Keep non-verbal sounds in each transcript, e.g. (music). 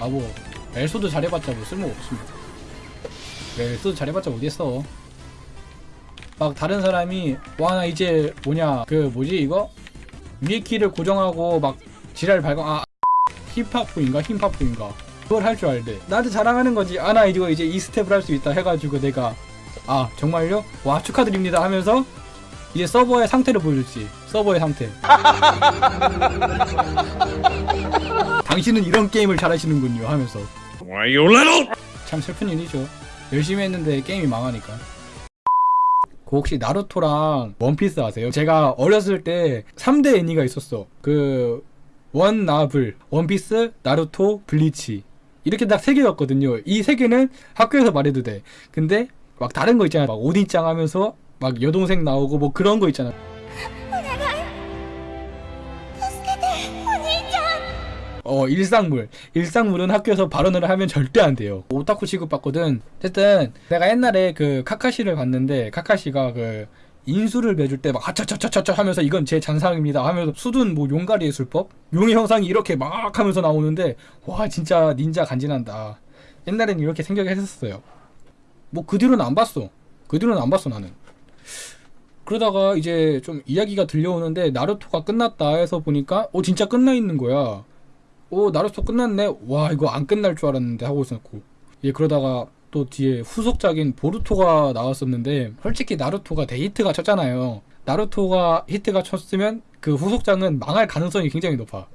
아 뭐 엘소드 잘해봤자 뭐 쓸모 없습니다. 엘소드 잘해봤자 어디했어 막 다른 사람이 와 나 이제 뭐냐 그 뭐지 이거? 위에 키를 고정하고 막 지랄 발광 아 힙합부인가? 힙합부인가? 그걸 할 줄 알대. 나한테 자랑하는 거지. 아 나 이거 이제 이 스텝을 할 수 있다 해가지고 내가 아 정말요? 와 축하드립니다 하면서 이제 서버의 상태를 보여줬지. 서버의 상태 (laughs) 당신은 이런 게임을 잘하시는군요 하면서. Why you little? 참 슬픈 일이죠. 열심히 했는데 게임이 망하니까. 그 혹시 나루토랑 원피스 아세요? 제가 어렸을 때 3대 애니가 있었어. 그 원나블, 원피스, 나루토, 블리치. 이렇게 딱 세 개였거든요. 이 세 개는 학교에서 말해도 돼. 근데 막 다른 거 있잖아 막 오딘짱 하면서 막 여동생 나오고 뭐 그런 거 있잖아 어 일상물. 일상물은 학교에서 발언을 하면 절대 안 돼요. 오타쿠 취급받거든. 어쨌든 내가 옛날에 그 카카시를 봤는데 카카시가 그 인수를 매줄 때 막 하차차차차차 하면서 이건 제 잔상입니다 하면서 수둔 뭐 용가리의 술법? 용의 형상이 이렇게 막 하면서 나오는데 와 진짜 닌자 간지난다. 옛날엔 이렇게 생각했었어요. 뭐 그 뒤로는 안 봤어. 그 뒤로는 안 봤어 나는. 그러다가 이제 좀 이야기가 들려오는데 나루토가 끝났다 해서 보니까 어 진짜 끝나 있는 거야 오 나루토 끝났네. 와 이거 안 끝날 줄 알았는데 하고 있었고. 예 그러다가 또 뒤에 후속작인 보루토가 나왔었는데 솔직히 나루토가 대히트가 쳤잖아요. 나루토가 히트가 쳤으면 그 후속작은 망할 가능성이 굉장히 높아.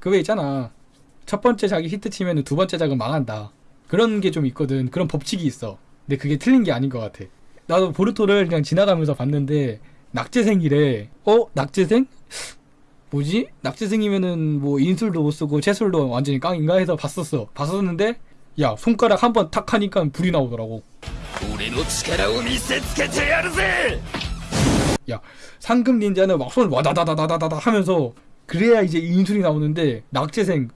그거 있잖아. 첫 번째 작이 히트 치면 두 번째 작은 망한다. 그런 게 좀 있거든. 그런 법칙이 있어. 근데 그게 틀린 게 아닌 것 같아. 나도 보루토를 그냥 지나가면서 봤는데 낙제생이래. 어? 낙제생? 뭐지? 낙지생이면은 뭐 인술도 못 쓰고 채술도 완전히 깡인가 해서 봤었어. 봤었는데 야 손가락 한 번 탁 하니까 불이 나오더라고. 야 상금 닌자는 막 손을 와다다다다다다 하면서 그래야 이제 인술이 나오는데 낙제생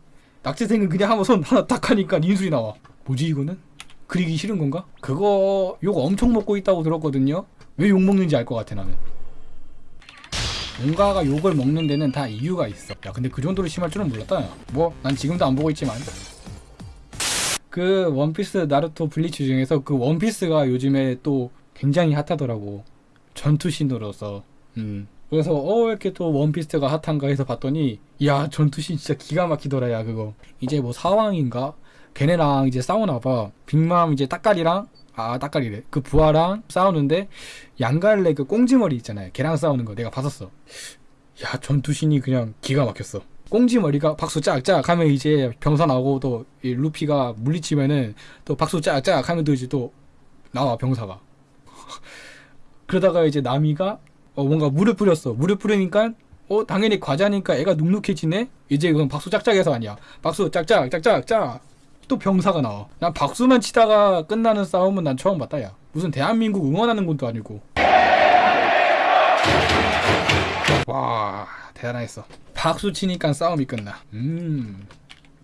낙제생은 그냥 한번 손 하나 탁 하니까 인술이 나와. 뭐지 이거는? 그리기 싫은 건가? 그거 욕 엄청 먹고 있다고 들었거든요. 왜 욕 먹는지 알 것 같아 나는. 뭔가가 욕을 먹는 데는 다 이유가 있어. 야, 근데 그 정도로 심할 줄은 몰랐다. 뭐, 난 지금도 안 보고 있지만. 그 원피스, 나루토, 블리치 중에서 그 원피스가 요즘에 또 굉장히 핫하더라고. 전투신으로서. 음. 그래서 어, 왜 이렇게 또 원피스가 핫한가 해서 봤더니 야, 전투신 진짜 기가 막히더라, 야, 그거. 이제 뭐 사왕인가? 걔네랑 이제 싸우나 봐. 빅맘 이제 따까리랑 아 따까리래. 그 부하랑 싸우는데 양갈래 그 꽁지머리 있잖아요. 걔랑 싸우는 거 내가 봤었어. 야 전투신이 그냥 기가 막혔어. 꽁지머리가 박수 짝짝 하면 이제 병사 나오고 또이 루피가 물리치면은 또 박수 짝짝 하면 또 이제 또 나와 병사가. (laughs) 그러다가 이제 나미가 어 뭔가 물을 뿌렸어. 물을 뿌리니까 어 당연히 과자니까 애가 눅눅해지네? 이제 그건 박수 짝짝해서 아니야. 박수 짝짝 짝짝 짝 또 병사가 나와. 난 박수만 치다가 끝나는 싸움은 난 처음 봤다, 야. 무슨 대한민국 응원하는 것도 아니고. 와, 대단했어. 박수 치니까 싸움이 끝나. 음,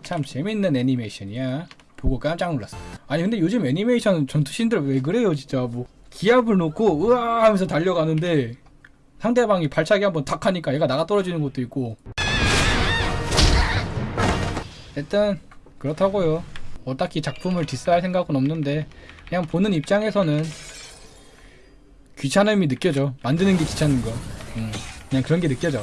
참 재밌는 애니메이션이야. 보고 깜짝 놀랐어. 아니, 근데 요즘 애니메이션 전투신들 왜 그래요, 진짜. 뭐, 기압을 놓고, 으아 하면서 달려가는데, 상대방이 발차기 한번 탁 하니까 얘가 나가 떨어지는 것도 있고. 일단, 그렇다고요. 뭐 딱히 작품을 디스할 생각은 없는데 그냥 보는 입장에서는 귀찮음이 느껴져. 만드는 게 귀찮은 거. 음, 그냥 그런 게 느껴져.